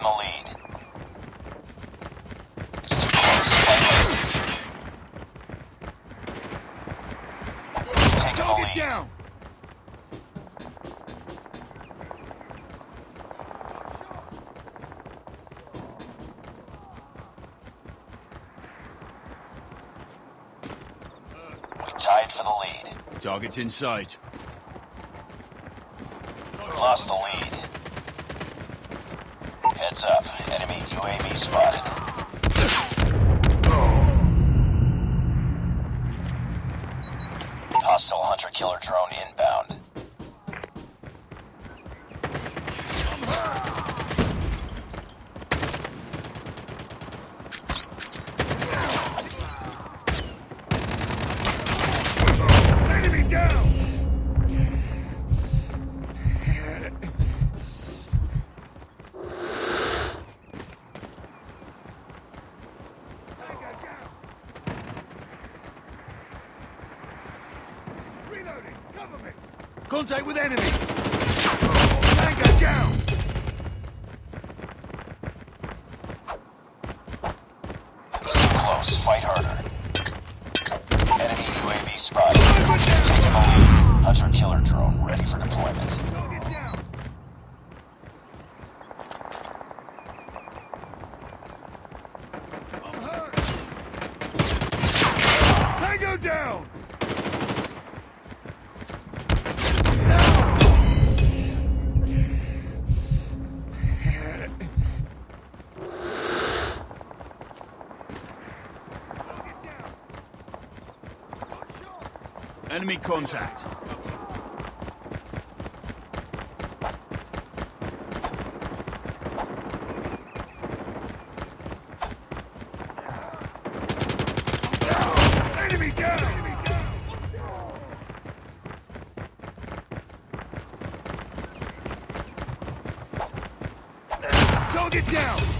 taking the lead. It's too close. Fight it. You've taken the lead. down! We tied for the lead. Target's in sight. We lost the lead. Heads up. Enemy UAV spotted. Hostile hunter-killer drone inbound. Enemy down! Tango down! Reloading! Cover me! Contact with enemy! Tango down! Too close. Fight harder. Enemy UAV spotted. Taking the lead. Hunter-killer drone ready for deployment. Target down! I'm hurt! Tango down! Target down! Enemy contact. Target down!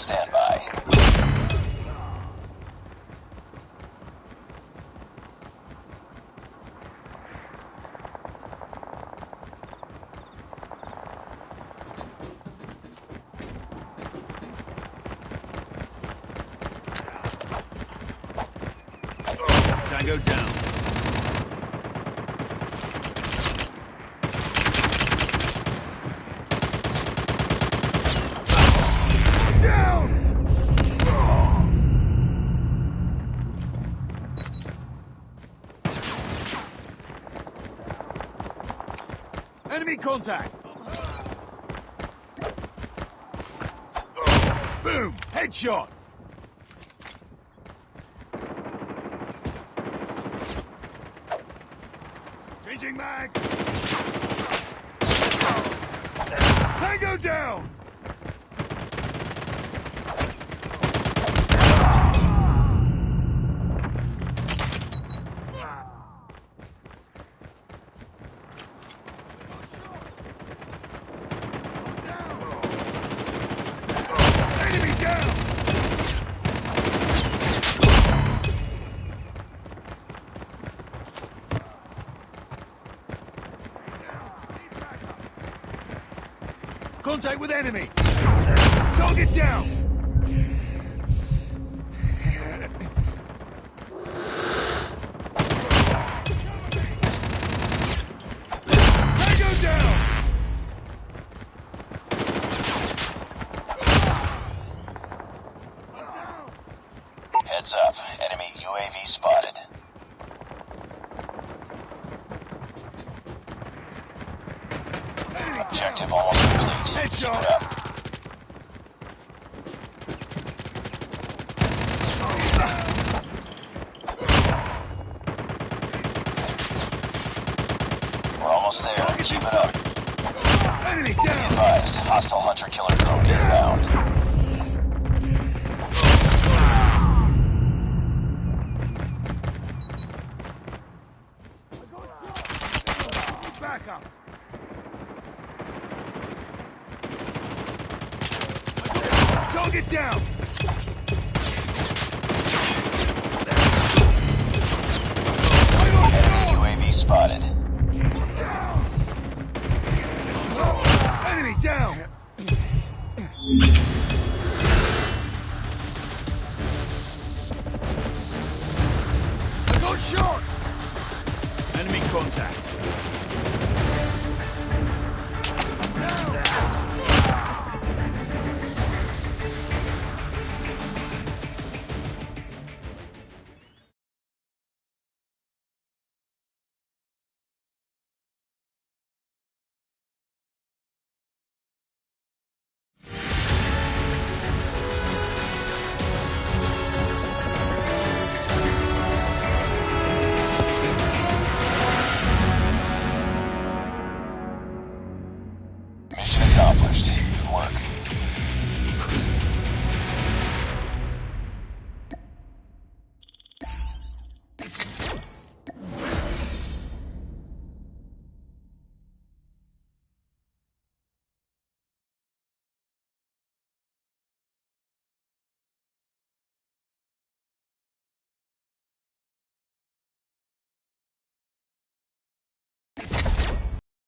Standby. Tango down. Enemy contact! Boom! Headshot! Changing mag! Tango down! Enemy down! Contact with enemy! Target down! Tango down! Heads up. Enemy UAV spotted. Enemy Objective almost complete. Keep it up. We're almost there. Keep it up. Enemy Be down! advised. Hostile hunter-killer drone inbound. Target down! UAV spotted.